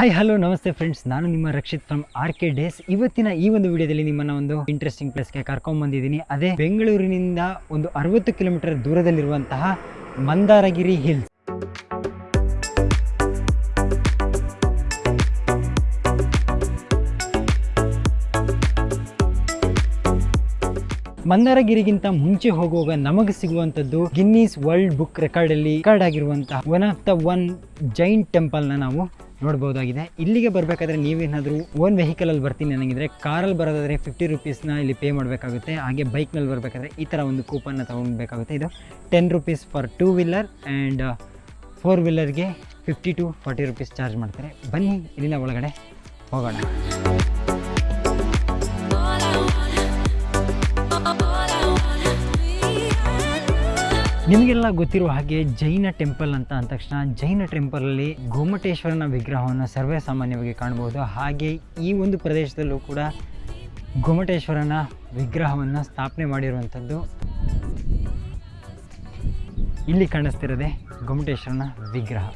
Hi hello ನಮಸ್ತೆ friends ನಾನು ನಿಮ್ಮ Rakshit from R K days ಇವತ್ತಿನ ಈ ಒಂದು ವಿಡಿಯೋದಲ್ಲಿ ನಿಮ್ಮನ್ನ ಒಂದು ಇಂಟ್ರೆಸ್ಟಿಂಗ್ ಪ್ಲೇಸ್ಗೆ ಕರ್ಕೊಂಡ್ ಬಂದಿದ್ದೀನಿ. ಅದೇ ಬೆಂಗಳೂರಿನಿಂದ ಒಂದು ಅರವತ್ತು ಕಿಲೋಮೀಟರ್ ದೂರದಲ್ಲಿರುವಂತಹ ಮಂದಾರಗಿರಿ ಹಿಲ್ಸ್ ಮಂದಾರಗಿರಿಗಿಂತ ಮುಂಚೆ ಹೋಗುವಾಗ ನಮಗೆ ಸಿಗುವಂತದ್ದು ಗಿನ್ನಿಸ್ ವರ್ಲ್ಡ್ ಬುಕ್ ರೆಕಾರ್ಡ್ ಅಲ್ಲಿ ರೆಕಾರ್ಡ್ ಆಗಿರುವಂತಹ one of the one giant ಟೆಂಪಲ್ನ ನಾವು ನೋಡ್ಬೋದಾಗಿದೆ. ಇಲ್ಲಿಗೆ ಬರಬೇಕಾದ್ರೆ ನೀವೇನಾದರೂ ಓನ್ ವೆಹಿಕಲಲ್ಲಿ ಬರ್ತೀನಿ ನನಗಿದ್ರೆ ಕಾರಲ್ಲಿ ಬರೋದಾದರೆ ಫಿಫ್ಟಿ ರುಪೀಸ್ನ ಇಲ್ಲಿ ಪೇ ಮಾಡಬೇಕಾಗುತ್ತೆ. ಹಾಗೆ ಬೈಕ್ನಲ್ಲಿ ಬರಬೇಕಾದ್ರೆ ಈ ಥರ ಒಂದು ಕೂಪನ್ನ ತೊಗೊಳ್ಬೇಕಾಗುತ್ತೆ ಇದು ten rupees for two wheeler and four ವೀಲರ್ಗೆ fifty to forty rupees charge ಮಾಡ್ತಾರೆ. ಬನ್ನಿ ಇಲ್ಲಿನ ಒಳಗಡೆ ಹೋಗೋಣ. ನಿಮಗೆಲ್ಲ ಗೊತ್ತಿರುವ ಹಾಗೆ ಜೈನ ಟೆಂಪಲ್ ಅಂತ ಅಂದ ತಕ್ಷಣ ಜೈನ ಟೆಂಪಲಲ್ಲಿ ಗೋಮಟೇಶ್ವರನ ವಿಗ್ರಹವನ್ನು ಸರ್ವೇ ಸಾಮಾನ್ಯವಾಗಿ ಕಾಣಬಹುದು. ಹಾಗೆ ಈ ಒಂದು ಪ್ರದೇಶದಲ್ಲೂ ಕೂಡ ಗೋಮಟೇಶ್ವರನ ವಿಗ್ರಹವನ್ನು ಸ್ಥಾಪನೆ ಮಾಡಿರುವಂಥದ್ದು ಇಲ್ಲಿ ಕಾಣಿಸ್ತಿರೋದೆ ಗೊಮಟೇಶ್ವರನ ವಿಗ್ರಹ.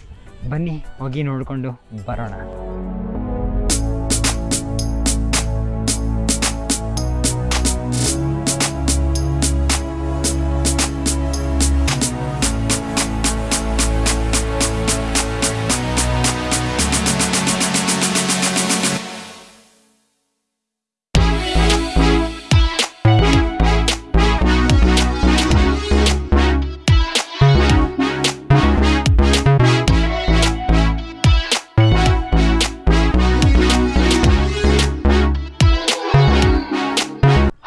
ಬನ್ನಿ ಹೋಗಿ ನೋಡಿಕೊಂಡು ಬರೋಣ.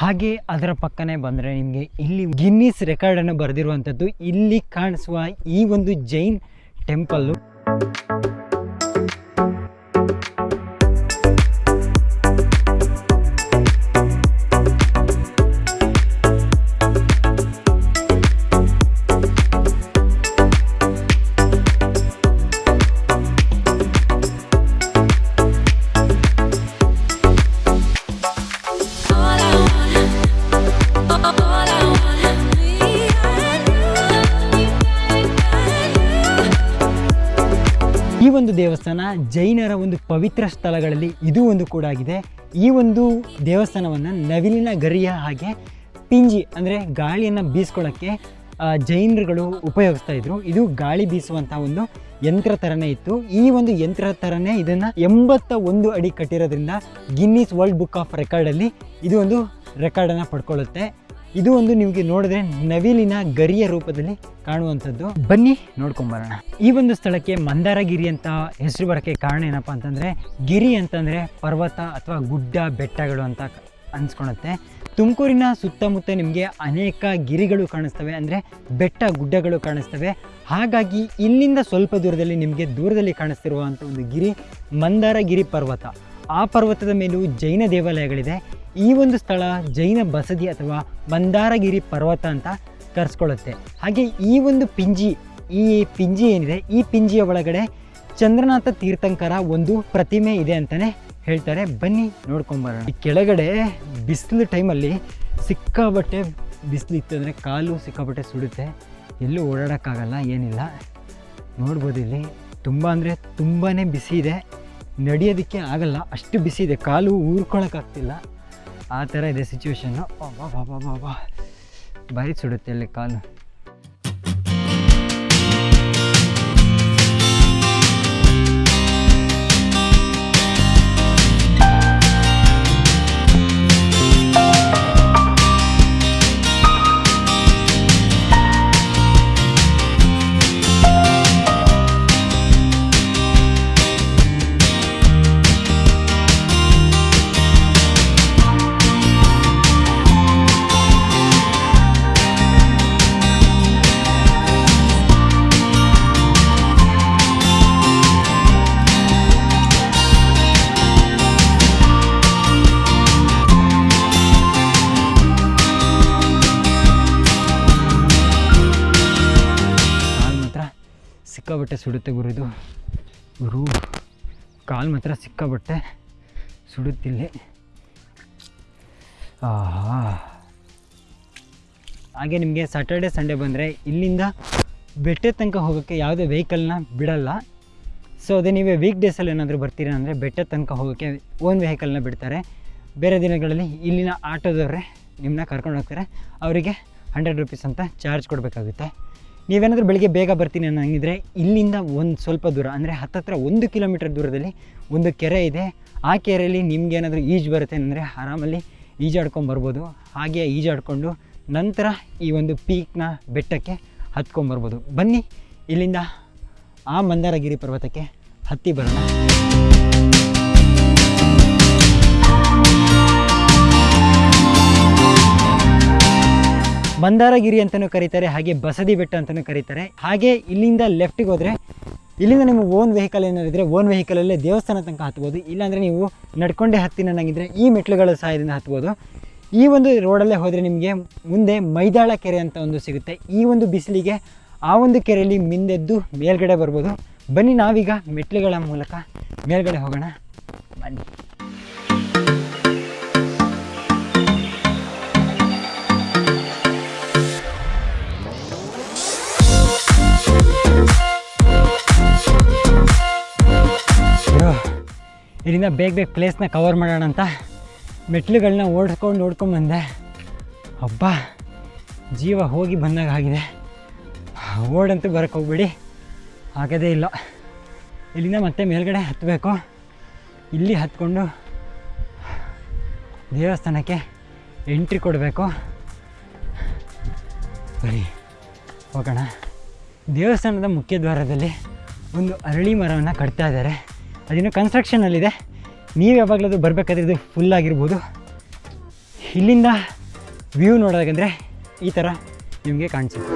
ಹಾಗೆ ಅದರ ಪಕ್ಕನೆ ಬಂದರೆ ನಿಮಗೆ ಇಲ್ಲಿ ಗಿನ್ನಿಸ್ ರೆಕಾರ್ಡನ್ನು ಬರೆದಿರುವಂಥದ್ದು ಇಲ್ಲಿ ಕಾಣಿಸುವ ಈ ಒಂದು ಜೈನ್ ಟೆಂಪಲ್ಲು ದೇವಸ್ಥಾನ, ಜೈನರ ಒಂದು ಪವಿತ್ರ ಸ್ಥಳಗಳಲ್ಲಿ ಇದು ಒಂದು ಕೂಡ ಆಗಿದೆ. ಈ ಒಂದು ದೇವಸ್ಥಾನವನ್ನು ನವಿಲಿನ ಗರಿಯ ಹಾಗೆ ಪಿಂಜಿ ಅಂದರೆ ಗಾಳಿಯನ್ನು ಬೀಸ್ಕೊಳ್ಳೋಕ್ಕೆ ಜೈನರುಗಳು ಉಪಯೋಗಿಸ್ತಾ ಇದ್ರು. ಇದು ಗಾಳಿ ಬೀಸುವಂಥ ಒಂದು ಯಂತ್ರ ಥರನೇ ಇತ್ತು. ಈ ಒಂದು ಯಂತ್ರ ಥರನೇ ಇದನ್ನು ಎಂಬತ್ತ ಒಂದು ಅಡಿ ಕಟ್ಟಿರೋದ್ರಿಂದ ಗಿನ್ನಿಸ್ ವರ್ಲ್ಡ್ ಬುಕ್ ಆಫ್ ರೆಕಾರ್ಡಲ್ಲಿ ಇದು ಒಂದು ರೆಕಾರ್ಡನ್ನು ಪಡ್ಕೊಳ್ಳುತ್ತೆ. ಇದು ಒಂದು ನಿಮಗೆ ನೋಡಿದ್ರೆ ನವಿಲಿನ ಗರಿಯ ರೂಪದಲ್ಲಿ ಕಾಣುವಂಥದ್ದು. ಬನ್ನಿ ನೋಡ್ಕೊಂಬರೋಣ ಈ ಒಂದು ಸ್ಥಳಕ್ಕೆ ಮಂದಾರಗಿರಿ ಅಂತ ಹೆಸರು ಬರೋಕ್ಕೆ ಕಾರಣ ಏನಪ್ಪ ಅಂತಂದರೆ, ಗಿರಿ ಅಂತಂದರೆ ಪರ್ವತ ಅಥವಾ ಗುಡ್ಡ, ಬೆಟ್ಟಗಳು ಅಂತ ಅನ್ಸ್ಕೊಳತ್ತೆ. ತುಮಕೂರಿನ ಸುತ್ತಮುತ್ತ ನಿಮಗೆ ಅನೇಕ ಗಿರಿಗಳು ಕಾಣಿಸ್ತವೆ, ಅಂದರೆ ಬೆಟ್ಟ, ಗುಡ್ಡಗಳು ಕಾಣಿಸ್ತವೆ. ಹಾಗಾಗಿ ಇಲ್ಲಿಂದ ಸ್ವಲ್ಪ ದೂರದಲ್ಲಿ ನಿಮಗೆ ದೂರದಲ್ಲಿ ಕಾಣಿಸ್ತಿರುವಂಥ ಒಂದು ಗಿರಿ ಮಂದಾರಗಿರಿ ಪರ್ವತ. ಆ ಪರ್ವತದ ಮೇಲೂ ಜೈನ ದೇವಾಲಯಗಳಿದೆ. ಈ ಒಂದು ಸ್ಥಳ ಜೈನ ಬಸದಿ ಅಥವಾ ಮಂದಾರಗಿರಿ ಪರ್ವತ ಅಂತ ಕರೆಸ್ಕೊಳ್ಳುತ್ತೆ. ಹಾಗೆ ಈ ಒಂದು ಪಿಂಜಿ, ಈ ಪಿಂಜಿ ಏನಿದೆ, ಈ ಪಿಂಜಿಯ ಒಳಗಡೆ ಚಂದ್ರನಾಥ ತೀರ್ಥಂಕರ ಒಂದು ಪ್ರತಿಮೆ ಇದೆ ಅಂತಲೇ ಹೇಳ್ತಾರೆ. ಬನ್ನಿ ನೋಡ್ಕೊಂಬರೋಣ ಈ ಕೆಳಗಡೆ ಬಿಸಿಲು ಟೈಮಲ್ಲಿ ಸಿಕ್ಕಾಬಟ್ಟೆ ಬಿಸಿಲು ಇತ್ತು ಅಂದರೆ ಕಾಲು ಸಿಕ್ಕಾಬಟ್ಟೆ ಸುಡುತ್ತೆ. ಎಲ್ಲೂ ಓಡಾಡೋಕ್ಕಾಗಲ್ಲ, ಏನಿಲ್ಲ. ನೋಡ್ಬೋದು ಇಲ್ಲಿ ತುಂಬ ಅಂದರೆ ತುಂಬಾ ಬಿಸಿ ಇದೆ. ನಡೆಯೋದಕ್ಕೆ ಆಗಲ್ಲ. ಅಷ್ಟು ಬಿಸಿ ಇದೆ. ಕಾಲು ಊರ್ಕೊಳಕ್ಕಾಗ್ತಿಲ್ಲ. ಆ ಥರ ಇದೆ ಸಿಚುವೇಶನ್ನು ಬಾ ಬಾ ಬಾ ಬಾ ಭಾರಿ ಸುಡುತ್ತೆ ಅಲ್ಲಿ ಕಾಲು. ಸುಡುತ್ತೆ ಗುರು ಇದು. ಗುರು, ಕಾಲು ಮಾತ್ರ ಸಿಕ್ಕಾಬಟ್ಟೆ ಸುಡುತ್ತಿಲ್ಲಿ ಆಹಾ. ಹಾಗೆ ನಿಮಗೆ ಸಾಟರ್ಡೆ ಸಂಡೇ ಬಂದರೆ ಇಲ್ಲಿಂದ ಬೆಟ್ಟದ ತನಕ ಹೋಗೋಕ್ಕೆ ಯಾವುದೇ ವೆಹಿಕಲ್ನ ಬಿಡಲ್ಲ. ಸೊ ಅದೇ ನೀವೇ ವೀಕ್ ಡೇಸಲ್ಲಿ ಏನಾದರೂ ಬರ್ತೀರಾ ಅಂದರೆ ಬೆಟ್ಟದ ತನಕ ಹೋಗೋಕ್ಕೆ ಓನ್ ವೆಹಿಕಲ್ನ ಬಿಡ್ತಾರೆ. ಬೇರೆ ದಿನಗಳಲ್ಲಿ ಇಲ್ಲಿನ ಆಟೋದವರೇ ನಿಮ್ಮನ್ನ ಕರ್ಕೊಂಡು ಹೋಗ್ತಾರೆ. ಅವರಿಗೆ ಹಂಡ್ರೆಡ್ ರುಪೀಸ್ ಅಂತ ಚಾರ್ಜ್ ಕೊಡಬೇಕಾಗುತ್ತೆ. ನೀವೇನಾದರೂ ಬೆಳಿಗ್ಗೆ ಬೇಗ ಬರ್ತೀನಿ ಅನ್ನಂಗಿದ್ರೆ ಇಲ್ಲಿಂದ ಒಂದು ಸ್ವಲ್ಪ ದೂರ, ಅಂದರೆ ಹತ್ತತ್ರ ಒಂದು ಕಿಲೋಮೀಟರ್ ದೂರದಲ್ಲಿ ಒಂದು ಕೆರೆ ಇದೆ. ಆ ಕೆರೆಯಲ್ಲಿ ನಿಮ್ಗೇನಾದರೂ ಈಜು ಬರುತ್ತೆ ಅಂದರೆ ಆರಾಮಲ್ಲಿ ಈಜಾಡ್ಕೊಂಡು ಬರ್ಬೋದು. ಹಾಗೆ ಈಜಾಡಿಕೊಂಡು ನಂತರ ಈ ಒಂದು ಪೀಕ್ನ ಬೆಟ್ಟಕ್ಕೆ ಹತ್ಕೊಂಬರ್ಬೋದು ಬನ್ನಿ, ಇಲ್ಲಿಂದ ಆ ಮಂದಾರಗಿರಿ ಪರ್ವತಕ್ಕೆ ಹತ್ತಿ ಬರೋಣ. ಮಂದಾರಗಿರಿ ಅಂತಲೂ ಕರೀತಾರೆ, ಹಾಗೆ ಬಸದಿ ಬೆಟ್ಟ ಅಂತಲೂ ಕರೀತಾರೆ. ಹಾಗೆ ಇಲ್ಲಿಂದ ಲೆಫ್ಟಿಗೆ ಹೋದರೆ, ಇಲ್ಲಿಂದ ನಿಮ್ಮ ಓನ್ ವೆಹಿಕಲ್ ಏನಾದ್ರು ಇದ್ದರೆ ಓನ್ ವೆಹಿಕಲಲ್ಲೇ ದೇವಸ್ಥಾನ ತನಕ ಹತ್ಬೋದು. ಇಲ್ಲಾಂದರೆ ನೀವು ನಡ್ಕೊಂಡೇ ಹತ್ತಿನ ನನಗಿದ್ರೆ ಈ ಮೆಟ್ಲುಗಳ ಸಹಾಯದಿಂದ ಹತ್ಬೋದು. ಈ ಒಂದು ರೋಡಲ್ಲೇ ಹೋದರೆ ನಿಮಗೆ ಮುಂದೆ ಮೈದಾಳ ಕೆರೆ ಅಂತ ಒಂದು ಸಿಗುತ್ತೆ. ಈ ಒಂದು ಬಿಸಿಲಿಗೆ ಆ ಒಂದು ಕೆರೆಯಲ್ಲಿ ಮಿಂದೆದ್ದು ಮೇಲ್ಗಡೆ ಬರ್ಬೋದು. ಬನ್ನಿ ನಾವೀಗ ಮೆಟ್ಲುಗಳ ಮೂಲಕ ಮೇಲ್ಗಡೆ ಹೋಗೋಣ. ಬನ್ನಿ. ಇಲ್ಲಿಂದ ಬೇಗ ಬೇಗ ಪ್ಲೇಸ್ನ ಕವರ್ ಮಾಡೋಣ ಅಂತ ಮೆಟ್ಲುಗಳನ್ನ ಓಡಿಸ್ಕೊಂಡು ನೋಡ್ಕೊಂಡು ಬಂದೆ. ಹಬ್ಬ ಜೀವ ಹೋಗಿ ಬಂದಾಗ ಆಗಿದೆ. ಓಡಂತೂ ಬರೋಕ್ಕೆ ಹೋಗ್ಬೇಡಿ. ಆಗೋದೇ ಇಲ್ಲ. ಇಲ್ಲಿಂದ ಮತ್ತೆ ಮೇಲ್ಗಡೆ ಹತ್ತಬೇಕು ಇಲ್ಲಿ ಹತ್ಕೊಂಡು ದೇವಸ್ಥಾನಕ್ಕೆ ಎಂಟ್ರಿ ಕೊಡಬೇಕು. ಬರೀ, ಹೋಗೋಣ. ದೇವಸ್ಥಾನದ ಮುಖ್ಯ ದ್ವಾರದಲ್ಲಿ ಒಂದು ಅರಳಿ ಮರವನ್ನು ಕಟ್ತಾ ಇದ್ದಾರೆ. ಅದಿನ್ನೂ ಕನ್ಸ್ಟ್ರಕ್ಷನಲ್ಲಿದೆ ನೀವು ಯಾವಾಗಲೂ ಬರಬೇಕಾದ್ರೆ ಇದು ಫುಲ್ ಆಗಿರ್ಬೋದು. ಇಲ್ಲಿಂದ ವ್ಯೂ ನೋಡೋದಾಗಂದರೆ ಈ ಥರ ನಿಮಗೆ ಕಾಣಿಸುತ್ತೆ.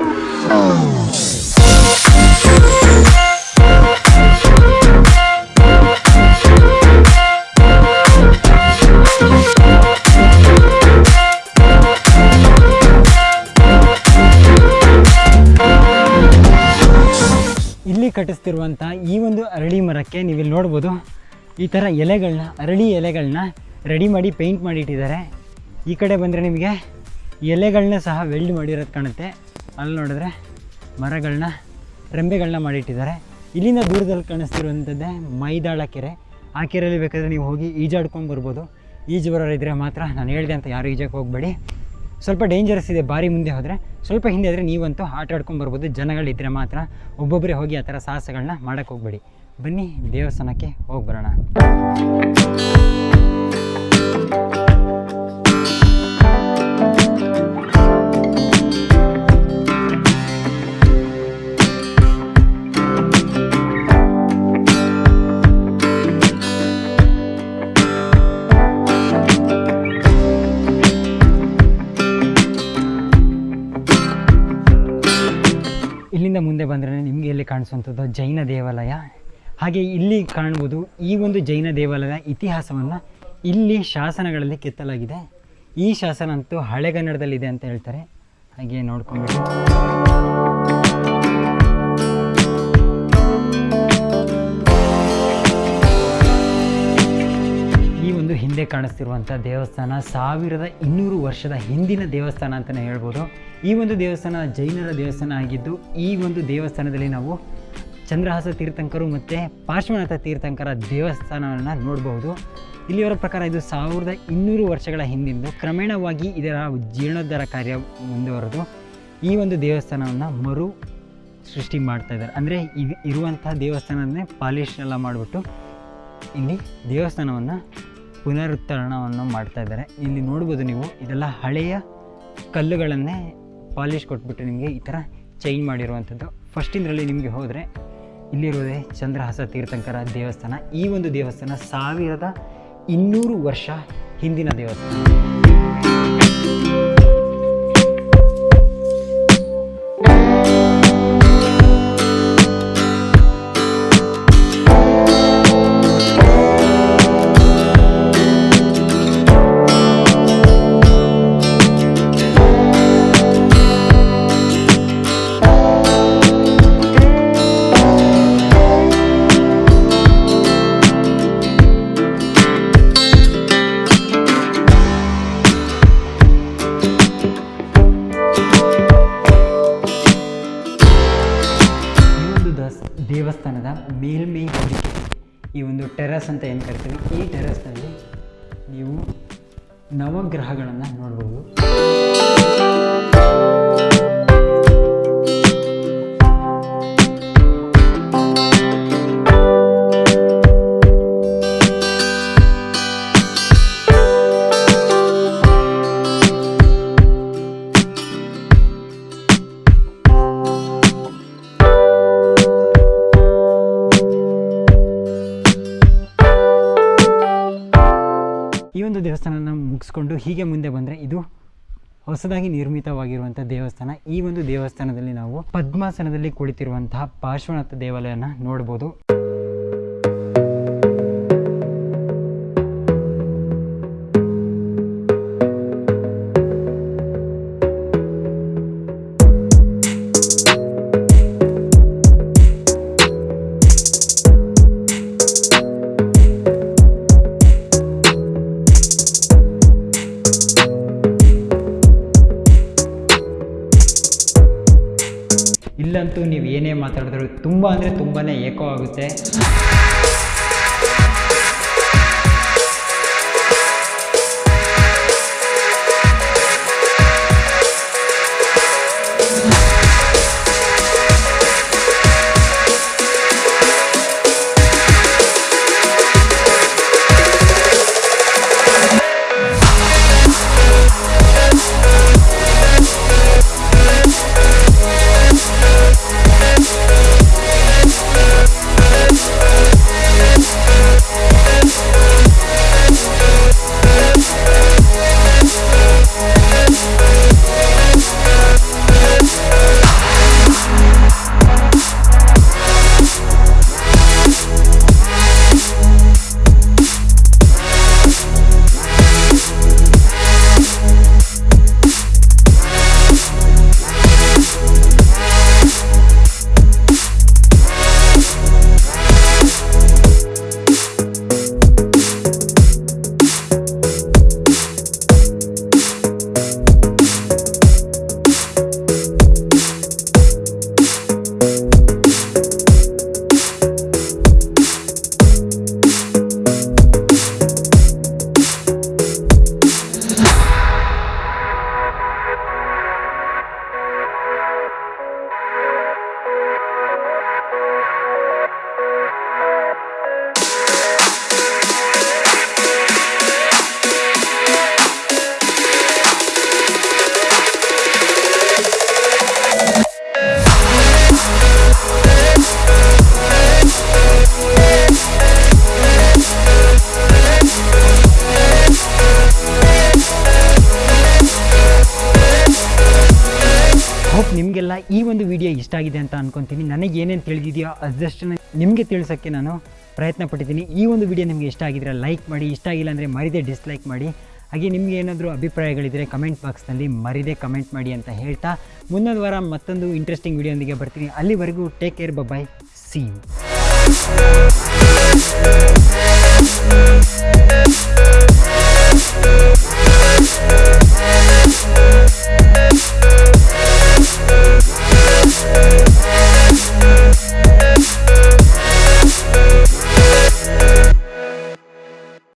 ಇಲ್ಲಿ ಕಟ್ಟಿಸ್ತಿರುವಂಥ ಈ ಒಂದು ಅರಳಿ ಮರಕ್ಕೆ ನೀವಿಲ್ಲಿ ನೋಡ್ಬೋದು. ಈ ಥರ ಎಲೆಗಳನ್ನ ಅರಳಿ ಎಲೆಗಳನ್ನ ರೆಡಿ ಮಾಡಿ ಪೇಂಟ್ ಮಾಡಿ ಇಟ್ಟಿದ್ದಾರೆ ಈ ಕಡೆ ಬಂದರೆ ನಿಮಗೆ ಎಲೆಗಳನ್ನ ಸಹ ವೆಲ್ಡ್ ಮಾಡಿರೋದು ಕಾಣುತ್ತೆ. ಅಲ್ಲಿ ನೋಡಿದ್ರೆ ಮರಗಳನ್ನ ರೆಂಬೆಗಳನ್ನ ಮಾಡಿಟ್ಟಿದ್ದಾರೆ. ಇಲ್ಲಿಂದ ದೂರದಲ್ಲಿ ಕಾಣಿಸ್ತಿರುವಂಥದ್ದೇ ಮೈದಾಳ ಕೆರೆ. ಆ ಕೆರೆಯಲ್ಲಿ ಬೇಕಾದರೆ ನೀವು ಹೋಗಿ ಈಜಾಡ್ಕೊಂಡು ಬರ್ಬೋದು. ಈಜು ಬರೋರಿದ್ದರೆ ಮಾತ್ರ ನಾನು ಹೇಳಿದೆ ಅಂತ ಯಾರು ಈಜಕ್ಕೆ ಹೋಗಬೇಡಿ. ಸ್ವಲ್ಪ ಡೇಂಜರಸ್ ಇದೆ, ಬಾರಿ ಮುಂದೆ ಹೋದರೆ. ಸ್ವಲ್ಪ ಹಿಂದೆ ಆದರೆ ನೀವಂತೂ ಆಟ ಆಡ್ಕೊಂಡು ಬರ್ಬೋದು. ಜನಗಳಿದ್ದರೆ ಮಾತ್ರ ಒಬ್ಬೊಬ್ಬರೇ ಹೋಗಿ ಆ ಥರ ಸಾಹಸಗಳನ್ನ ಮಾಡೋಕ್ಕೆ ಹೋಗಬೇಡಿ. ಬನ್ನಿ ದೇವಸ್ಥಾನಕ್ಕೆ ಹೋಗಿ ಬರೋಣ. ಇಲ್ಲಿಂದ ಮುಂದೆ ಬಂದರೆ ನಿಮಗೆ ಇಲ್ಲಿ ಕಾಣಿಸುವಂಥದ್ದು? ಜೈನ ದೇವಾಲಯ. ಹಾಗೆ ಇಲ್ಲಿ ಕಾಣ್ಬೋದು ಈ ಒಂದು ಜೈನ ದೇವಾಲಯದ ಇತಿಹಾಸವನ್ನು ಇಲ್ಲಿ ಶಾಸನಗಳಲ್ಲಿ ಕೆತ್ತಲಾಗಿದೆ. ಈ ಶಾಸನ ಅಂತೂ ಹಳೆಗನ್ನಡದಲ್ಲಿದೆ ಅಂತ ಹೇಳ್ತಾರೆ. ಹಾಗೆ ನೋಡ್ಕೊಂಡು ಈ ಒಂದು ಹಿಂದೆ ಕಾಣಿಸ್ತಿರುವಂಥ ದೇವಸ್ಥಾನ ಸಾವಿರದ ಇನ್ನೂರು ವರ್ಷದ ಹಿಂದಿನ ದೇವಸ್ಥಾನ ಅಂತಲೇ ಹೇಳ್ಬೋದು. ಈ ಒಂದು ದೇವಸ್ಥಾನ ಜೈನರ ದೇವಸ್ಥಾನ ಆಗಿದ್ದು ಈ ಒಂದು ದೇವಸ್ಥಾನದಲ್ಲಿ ನಾವು ಚಂದ್ರಹಾಸ ತೀರ್ಥಂಕರು ಮತ್ತು ಪಾರ್ಶ್ವನಾಥ ತೀರ್ಥಂಕರ ದೇವಸ್ಥಾನವನ್ನು ನೋಡಬಹುದು. ಇಲ್ಲಿಯವರ ಪ್ರಕಾರ ಇದು ಸಾವಿರದ ಇನ್ನೂರು ವರ್ಷಗಳ ಹಿಂದಿಂದು ಕ್ರಮೇಣವಾಗಿ ಇದರ ಜೀರ್ಣೋದ್ಧಾರ ಕಾರ್ಯ ಮುಂದುವರೆದು ಈ ಒಂದು ದೇವಸ್ಥಾನವನ್ನು ಮರು ಸೃಷ್ಟಿ ಮಾಡ್ತಾ ಇದ್ದಾರೆ. ಅಂದರೆ ಇದು ಇರುವಂತಹ ದೇವಸ್ಥಾನವನ್ನೇ ಪಾಲಿಶ್ ಎಲ್ಲ ಮಾಡಿಬಿಟ್ಟು ಇಲ್ಲಿ ದೇವಸ್ಥಾನವನ್ನು ಪುನರುತ್ತರಣವನ್ನು ಮಾಡ್ತಾ ಇದ್ದಾರೆ. ಇಲ್ಲಿ ನೋಡ್ಬೋದು ನೀವು, ಇದೆಲ್ಲ ಹಳೆಯ ಕಲ್ಲುಗಳನ್ನೇ ಪಾಲಿಶ್ ಕೊಟ್ಬಿಟ್ಟು ನಿಮಗೆ ಈ ಥರ ಚೇಂಜ್ ಮಾಡಿರುವಂಥದ್ದು. ಫಸ್ಟಿಂದರಲ್ಲಿ ನಿಮಗೆ ಹೋದರೆ ಇಲ್ಲಿರುವುದೇ ಚಂದ್ರಹಾಸ ತೀರ್ಥಂಕರ ದೇವಸ್ಥಾನ. ಈ ಒಂದು ದೇವಸ್ಥಾನ ಸಾವಿರದ ಇನ್ನೂರು ವರ್ಷ ಹಿಂದಿನ ದೇವಸ್ಥಾನ. ದೇವಸ್ಥಾನದ ಮೇಲ್ಮೈ ಹೊದಿಕೆ ಈ ಒಂದು ಟೆರಸ್ ಅಂತ ಏನು ಕರಿತೀವಿ ಈ ಟೆರಸ್ನಲ್ಲಿ ನೀವು ನವಗ್ರಹಗಳನ್ನು ನೋಡ್ಬೋದು. ಮುಗಿಸ್ಕೊಂಡು ಹೀಗೆ ಮುಂದೆ ಬಂದರೆ ಇದು ಹೊಸದಾಗಿ ನಿರ್ಮಿತವಾಗಿರುವಂಥ ದೇವಸ್ಥಾನ. ಈ ಒಂದು ದೇವಸ್ಥಾನದಲ್ಲಿ ನಾವು ಪದ್ಮಾಸನದಲ್ಲಿ ಕುಳಿತಿರುವಂತಹ ಪಾರ್ಶ್ವನಾಥ ದೇವಾಲಯನ ನೋಡ್ಬೋದು. ಅಂದರೆ ತುಂಬಾ ಏಕೋ ಆಗುತ್ತೆ ಇಷ್ಟ ಆಗಿದೆ ಅಂತ ಅನ್ಕೊಂತೀನಿ. ನನಗೆ ಏನೇನು ತಿಳಿದಿದೆಯೋ ಅದಷ್ಟನ್ನು ನಿಮಗೆ ತಿಳಿಸೋಕ್ಕೆ ನಾನು ಪ್ರಯತ್ನ ಪಟ್ಟಿದ್ದೀನಿ. ಈ ಒಂದು ವಿಡಿಯೋ ನಿಮಗೆ ಇಷ್ಟ ಆಗಿದ್ರೆ ಲೈಕ್ ಮಾಡಿ, ಇಷ್ಟ ಆಗಿಲ್ಲ ಅಂದರೆ ಮರೀದೆ ಡಿಸ್ಲೈಕ್ ಮಾಡಿ. ಹಾಗೆ ನಿಮಗೆ ಏನಾದರೂ ಅಭಿಪ್ರಾಯಗಳಿದ್ದರೆ ಕಮೆಂಟ್ ಬಾಕ್ಸ್ನಲ್ಲಿ ಮರಿದೆ ಕಮೆಂಟ್ ಮಾಡಿ ಅಂತ ಹೇಳ್ತಾ ಮುಂದೊಂದು ವಾರ ಮತ್ತೊಂದು ಇಂಟ್ರೆಸ್ಟಿಂಗ್ ವಿಡಿಯೋಂದಿಗೆ ಬರ್ತೀನಿ. ಅಲ್ಲಿವರೆಗೂ take care bye bye see you Música